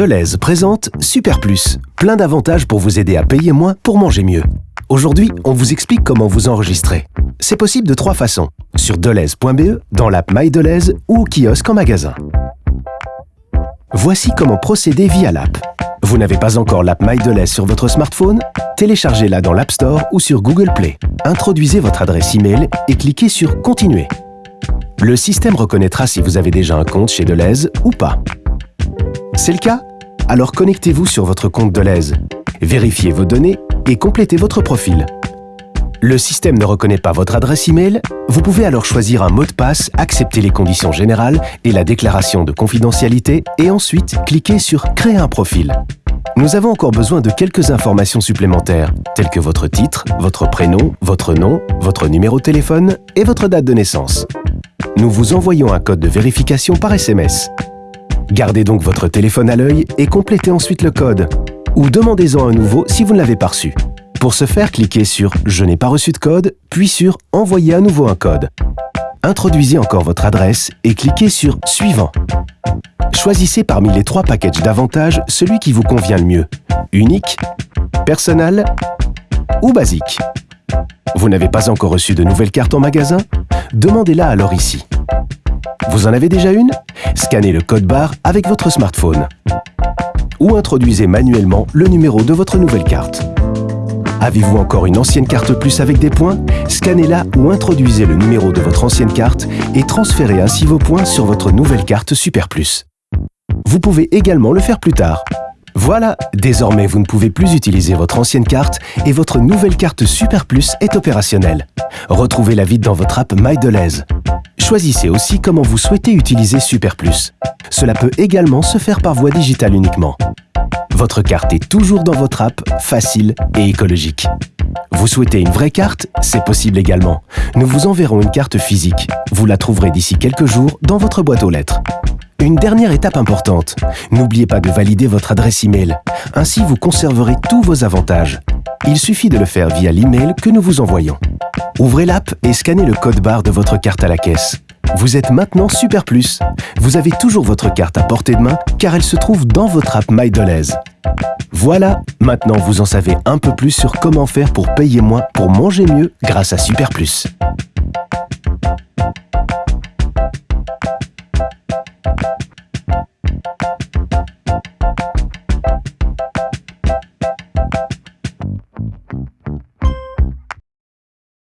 Deleuze présente Super Plus, plein d'avantages pour vous aider à payer moins pour manger mieux. Aujourd'hui, on vous explique comment vous enregistrer. C'est possible de trois façons, sur deleuze.be, dans l'app MyDeleuze ou au kiosque en magasin. Voici comment procéder via l'app. Vous n'avez pas encore l'app MyDeleuze sur votre smartphone? Téléchargez-la dans l'App Store ou sur Google Play. Introduisez votre adresse email et cliquez sur Continuer. Le système reconnaîtra si vous avez déjà un compte chez Deleuze ou pas. C'est le cas Alors connectez-vous sur votre compte Deleuze. Vérifiez vos données et complétez votre profil. Le système ne reconnaît pas votre adresse email, vous pouvez alors choisir un mot de passe, accepter les conditions générales et la déclaration de confidentialité et ensuite cliquer sur Créer un profil. Nous avons encore besoin de quelques informations supplémentaires, telles que votre titre, votre prénom, votre nom, votre numéro de téléphone et votre date de naissance. Nous vous envoyons un code de vérification par SMS. Gardez donc votre téléphone à l'œil et complétez ensuite le code. Ou demandez-en un nouveau si vous ne l'avez pas reçu. Pour ce faire, cliquez sur « Je n'ai pas reçu de code » puis sur « Envoyer à nouveau un code ». Introduisez encore votre adresse et cliquez sur « Suivant ». Choisissez parmi les trois packages d'avantages celui qui vous convient le mieux. Unique, personnel ou basique. Vous n'avez pas encore reçu de nouvelle carte en magasin? Demandez-la alors ici. Vous en avez déjà une? Scannez le code barre avec votre smartphone. Ou introduisez manuellement le numéro de votre nouvelle carte. Avez-vous encore une ancienne carte plus avec des points? Scannez-la ou introduisez le numéro de votre ancienne carte et transférez ainsi vos points sur votre nouvelle carte Super Plus. Vous pouvez également le faire plus tard. Voilà, désormais vous ne pouvez plus utiliser votre ancienne carte et votre nouvelle carte Super Plus est opérationnelle. Retrouvez-la vite dans votre app MyDeleuze. Choisissez aussi comment vous souhaitez utiliser Super Plus. Cela peut également se faire par voie digitale uniquement. Votre carte est toujours dans votre app, facile et écologique. Vous souhaitez une vraie carte C'est possible également. Nous vous enverrons une carte physique. Vous la trouverez d'ici quelques jours dans votre boîte aux lettres. Une dernière étape importante. N'oubliez pas de valider votre adresse email. Ainsi, vous conserverez tous vos avantages. Il suffit de le faire via l'email que nous vous envoyons. Ouvrez l'app et scannez le code barre de votre carte à la caisse. Vous êtes maintenant Super Plus. Vous avez toujours votre carte à portée de main car elle se trouve dans votre app MyDeleuze. Voilà, maintenant vous en savez un peu plus sur comment faire pour payer moins pour manger mieux grâce à Super Plus.